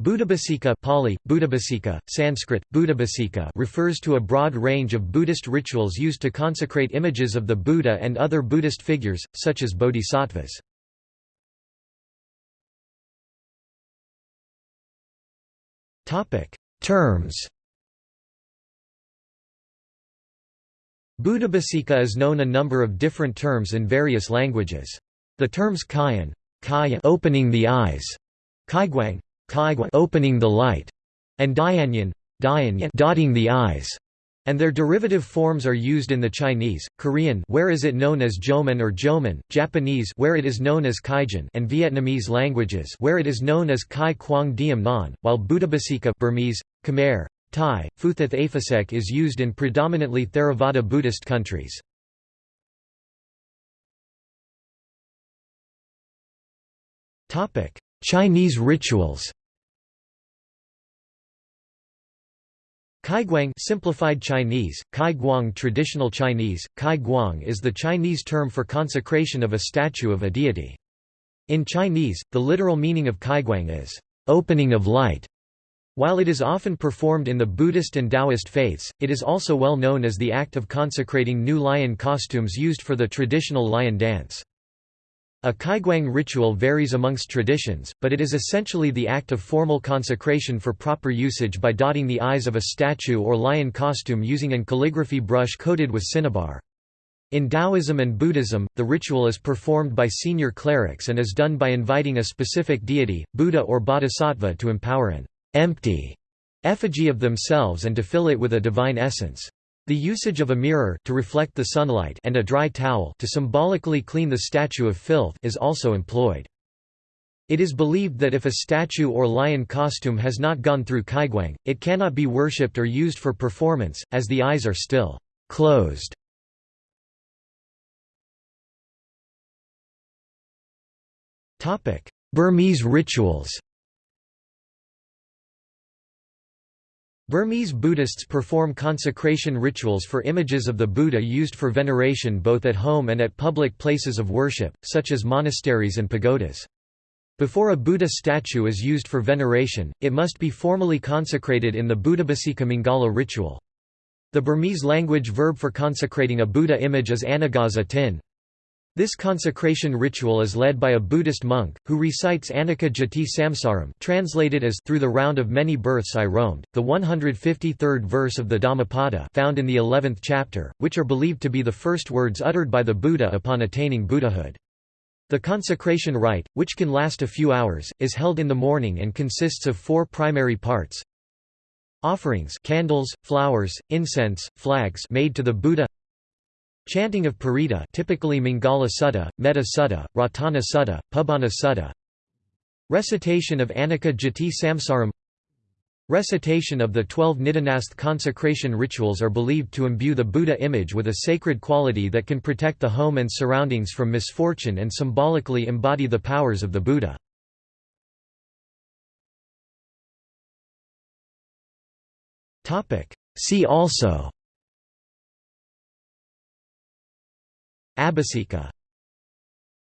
Buddhabhiseka Pali, Buddhabhiseka, Sanskrit, Buddhabhiseka refers to a broad range of Buddhist rituals used to consecrate images of the Buddha and other Buddhist figures, such as bodhisattvas. Terms Buddhabhiseka is known a number of different terms in various languages. The terms kayan, kayan opening the eyes, kaiguang opening the light, and dayanyan dotting the eyes, and their derivative forms are used in the Chinese, Korean where is it known as Joman or Joman, Japanese where it is known as Kaigen and Vietnamese languages where it is known as Kai Quang Diem Non, while Buddhabhiseka Burmese, Khmer, Thai, Phuthath Aphasek is used in predominantly Theravada Buddhist countries. Chinese rituals Kaiguang simplified Chinese, Kai Guang traditional Chinese, Kai Guang is the Chinese term for consecration of a statue of a deity. In Chinese, the literal meaning of Kaiguang is, opening of light. While it is often performed in the Buddhist and Taoist faiths, it is also well known as the act of consecrating new lion costumes used for the traditional lion dance. A kaiguang ritual varies amongst traditions, but it is essentially the act of formal consecration for proper usage by dotting the eyes of a statue or lion costume using an calligraphy brush coated with cinnabar. In Taoism and Buddhism, the ritual is performed by senior clerics and is done by inviting a specific deity, Buddha or Bodhisattva to empower an empty effigy of themselves and to fill it with a divine essence. The usage of a mirror to reflect the sunlight and a dry towel to symbolically clean the statue of filth is also employed. It is believed that if a statue or lion costume has not gone through kaiguang, it cannot be worshipped or used for performance, as the eyes are still closed. Burmese rituals Burmese Buddhists perform consecration rituals for images of the Buddha used for veneration both at home and at public places of worship, such as monasteries and pagodas. Before a Buddha statue is used for veneration, it must be formally consecrated in the Buddhabhiseka Mangala ritual. The Burmese language verb for consecrating a Buddha image is anegaza tin. This consecration ritual is led by a Buddhist monk, who recites Anicca Jati Samsaram translated as Through the round of many births I roamed, the 153rd verse of the Dhammapada found in the 11th chapter, which are believed to be the first words uttered by the Buddha upon attaining Buddhahood. The consecration rite, which can last a few hours, is held in the morning and consists of four primary parts. Offerings candles, flowers, incense, flags made to the Buddha Chanting of Paritta typically Mangala Sutta, Metta Sutta, Ratana Sutta, Pubbanha Sutta. Recitation of Anicca Jati Samsaram. Recitation of the twelve Nidhanasth consecration rituals are believed to imbue the Buddha image with a sacred quality that can protect the home and surroundings from misfortune and symbolically embody the powers of the Buddha. See also Abhiseka